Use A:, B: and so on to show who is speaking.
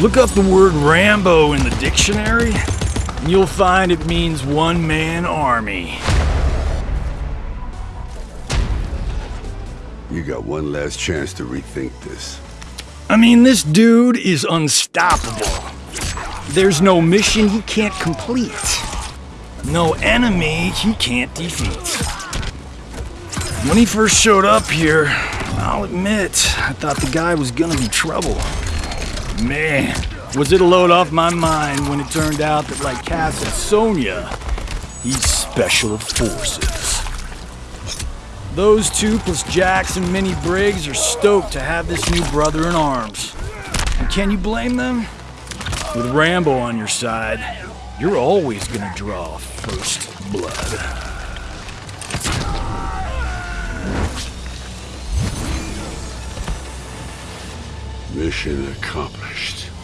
A: Look up the word Rambo in the dictionary, and you'll find it means one man army.
B: You got one last chance to rethink this.
A: I mean, this dude is unstoppable. There's no mission he can't complete, no enemy he can't defeat. When he first showed up here, I'll admit, I thought the guy was gonna be trouble. Man, was it a load off my mind when it turned out that, like Cass and Sonya, he's special forces. Those two plus Jax and Minnie Briggs are stoked to have this new brother in arms. And can you blame them? With Rambo on your side, you're always gonna draw first blood.
B: Mission accomplished.